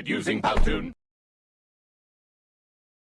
Using Powtoon.